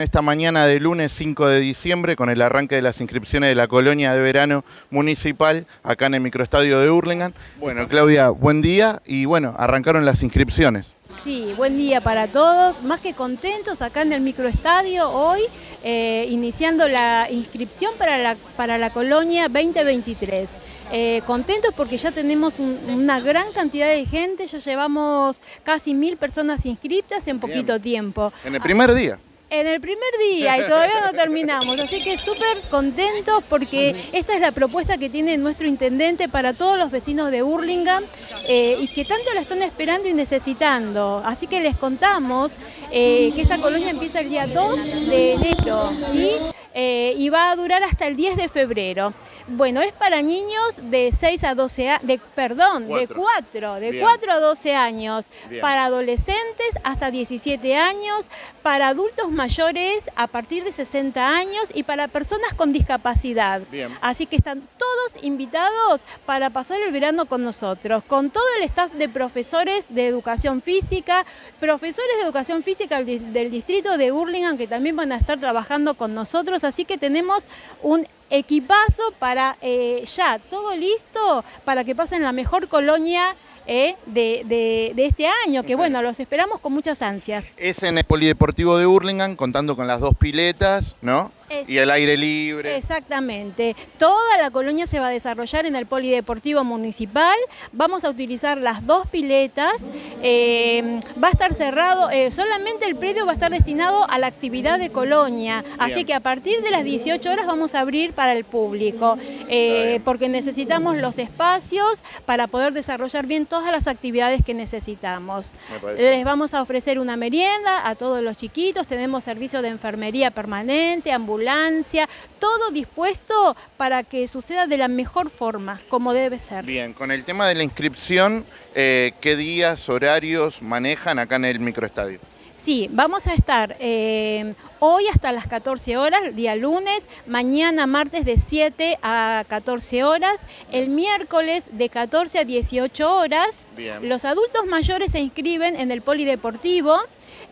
Esta mañana de lunes 5 de diciembre, con el arranque de las inscripciones de la colonia de verano municipal, acá en el microestadio de Hurlingham. Bueno, Claudia, buen día y bueno, arrancaron las inscripciones. Sí, buen día para todos. Más que contentos acá en el microestadio hoy, eh, iniciando la inscripción para la, para la colonia 2023. Eh, contentos porque ya tenemos una gran cantidad de gente, ya llevamos casi mil personas inscritas en poquito tiempo. En el primer día en el primer día y todavía no terminamos, así que súper contentos porque esta es la propuesta que tiene nuestro intendente para todos los vecinos de Hurlingham eh, y que tanto la están esperando y necesitando. Así que les contamos eh, que esta colonia empieza el día 2 de enero, ¿sí? Eh, y va a durar hasta el 10 de febrero. Bueno, es para niños de 6 a 12 años, de, perdón, de 4, de 4 a 12 años, para adolescentes hasta 17 años, para adultos mayores a partir de 60 años y para personas con discapacidad. Así que están todos invitados para pasar el verano con nosotros, con todo el staff de profesores de educación física, profesores de educación física del distrito de Burlingame que también van a estar trabajando con nosotros así que tenemos un equipazo para eh, ya, todo listo para que pasen la mejor colonia eh, de, este año, que bueno, los esperamos con muchas ansias. Es en el Polideportivo de Hurlingham, contando con las dos piletas, ¿no? y el aire libre. Exactamente. Toda la colonia se va a desarrollar en el Polideportivo Municipal. Vamos a utilizar las dos piletas. Eh, va a estar cerrado, eh, solamente el predio va a estar destinado a la actividad de colonia. Así que a partir de las 18 horas vamos a abrir para el público. Eh, porque necesitamos los espacios para poder desarrollar bien todas las actividades que necesitamos. Les vamos a ofrecer una merienda a todos los chiquitos. Tenemos servicio de enfermería permanente, ambulancia todo dispuesto para que suceda de la mejor forma, como debe ser. Bien, con el tema de la inscripción, eh, ¿qué días, horarios manejan acá en el microestadio? Sí, vamos a estar eh, hoy hasta las 14 horas, día lunes, mañana martes de 7 a 14 horas, el miércoles de 14 a 18 horas. Los adultos mayores se inscriben en el polideportivo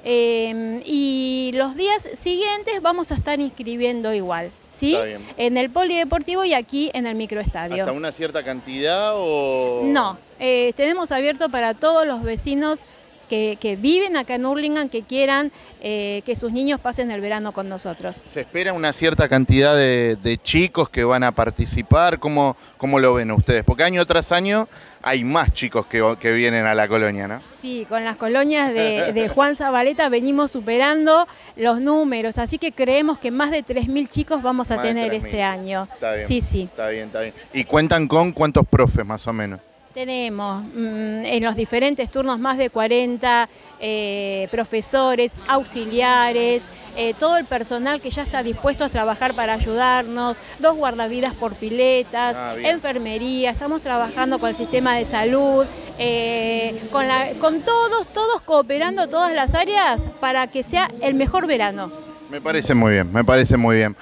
Em, y los días siguientes vamos a estar inscribiendo igual, ¿sí? En el polideportivo y aquí en el microestadio. ¿Hasta una cierta cantidad o...? No, eh, tenemos abierto para todos los vecinos que, viven acá en Hurlingham, que quieran eh, que sus niños pasen el verano con nosotros. ¿Se espera una cierta cantidad de, chicos que van a participar? ¿Cómo, ¿Cómo, lo ven ustedes? Porque año tras año hay más chicos que, vienen a la colonia, ¿no? Sí, con las colonias de, Juan Zabaleta venimos superando los números, así que creemos que más de 3.000 chicos vamos a tener este año. Está bien, sí, sí. Está bien, está bien. ¿Y cuentan con cuántos profes más o menos? Tenemos mm, en los diferentes turnos más de 40 eh, profesores, auxiliares, eh, todo el personal que ya está dispuesto a trabajar para ayudarnos, dos guardavidas por piletas, ah, enfermería, estamos trabajando con el sistema de salud, eh, con, con todos, todos cooperando todas las áreas para que sea el mejor verano. Me parece muy bien, me parece muy bien.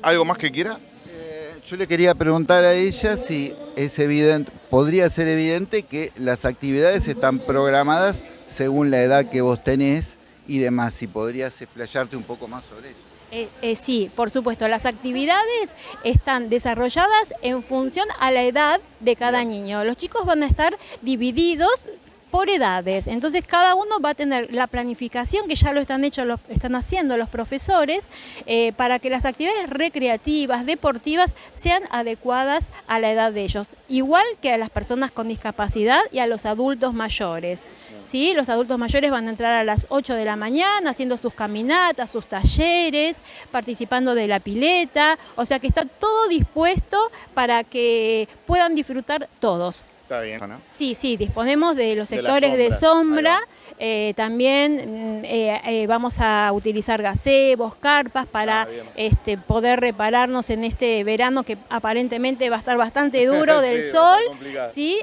¿Algo más que quiera? Yo le quería preguntar a ella si es evidente, podría ser evidente que las actividades están programadas según la edad que vos tenés y demás, si podrías explayarte un poco más sobre eso. Eh, eh, sí, por supuesto, las actividades están desarrolladas en función a la edad de cada niño. Los chicos van a estar divididos por edades. Entonces cada uno va a tener la planificación que ya lo están haciendo los profesores eh, para que las actividades recreativas, deportivas sean adecuadas a la edad de ellos, igual que a las personas con discapacidad y a los adultos mayores. ¿Sí? Los adultos mayores van a entrar a las 8 de la mañana haciendo sus caminatas, sus talleres, participando de la pileta, o sea que está todo dispuesto para que puedan disfrutar todos. Está bien, ¿no? Sí, sí, disponemos de los sectores de sombra. Eh, también mm, eh, eh, vamos a utilizar gazebos, carpas para ah, este, poder repararnos en este verano que aparentemente va a estar bastante duro del sol. ¿sí?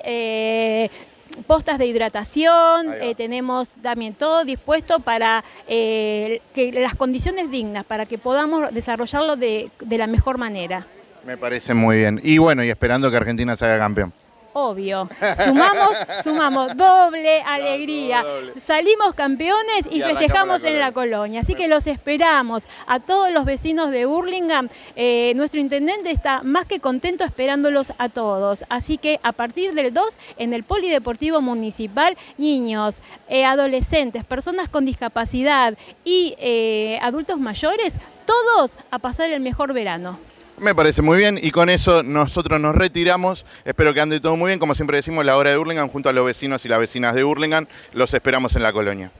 postas de hidratación, tenemos también todo dispuesto para que las condiciones dignas, para que podamos desarrollarlo de, de la mejor manera. Me parece muy bien. Y bueno, y esperando que Argentina se haga campeón. Obvio. Sumamos, sumamos doble alegría. Salimos campeones y, festejamos en la colonia. Así que los esperamos a todos los vecinos de Burlingame. Eh, nuestro intendente está más que contento esperándolos a todos. Así que a partir del 2 en el Polideportivo Municipal, niños, eh, adolescentes, personas con discapacidad y eh, adultos mayores, todos a pasar el mejor verano. Me parece muy bien y con eso nosotros nos retiramos. Espero que ande todo muy bien. Como siempre decimos, la hora de Hurlingham junto a los vecinos y las vecinas de Hurlingham. Los esperamos en la colonia.